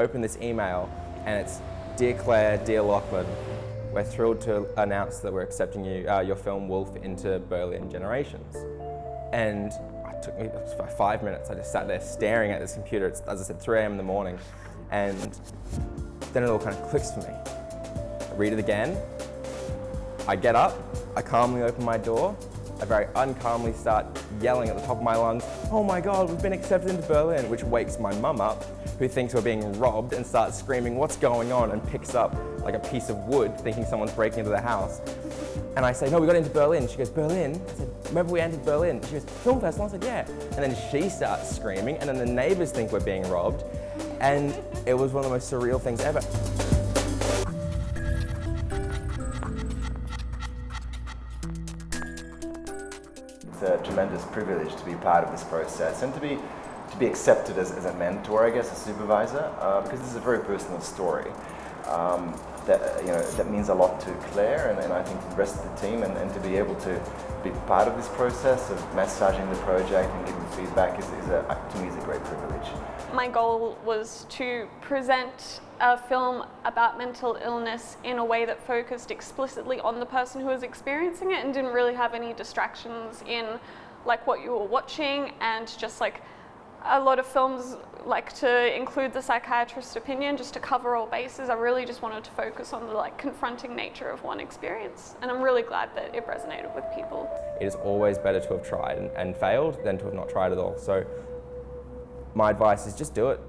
open this email and it's Dear Claire, Dear Lachlan, we're thrilled to announce that we're accepting you, uh, your film Wolf into Berlin Generations. And it took me five minutes. I just sat there staring at this computer. It's, as I said, 3 a.m. in the morning. And then it all kind of clicks for me. I read it again. I get up. I calmly open my door. I very uncalmly start yelling at the top of my lungs, oh my God, we've been accepted into Berlin, which wakes my mum up, who thinks we're being robbed and starts screaming, what's going on? And picks up like a piece of wood, thinking someone's breaking into the house. And I say, no, we got into Berlin. She goes, Berlin? I said, remember we entered Berlin? She goes, film festival? I said, yeah. And then she starts screaming, and then the neighbors think we're being robbed. And it was one of the most surreal things ever. It's a tremendous privilege to be part of this process and to be to be accepted as, as a mentor, I guess, a supervisor, uh, because this is a very personal story. Um, that uh, you know that means a lot to Claire and, and I think the rest of the team, and, and, to be able to be part of this process of massaging the project and giving feedback is, is a, uh, to me is a great privilege. My goal was to present a film about mental illness in a way that focused explicitly on the person who was experiencing it and didn't really have any distractions in like what you were watching and just like a lot of films like to include the psychiatrist's opinion just to cover all bases. I really just wanted to focus on the like confronting nature of one experience and I'm really glad that it resonated with people. It is always better to have tried and, and failed than to have not tried at all. So my advice is just do it.